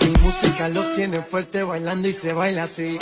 Mi música los tiene fuerte bailando y se baila así.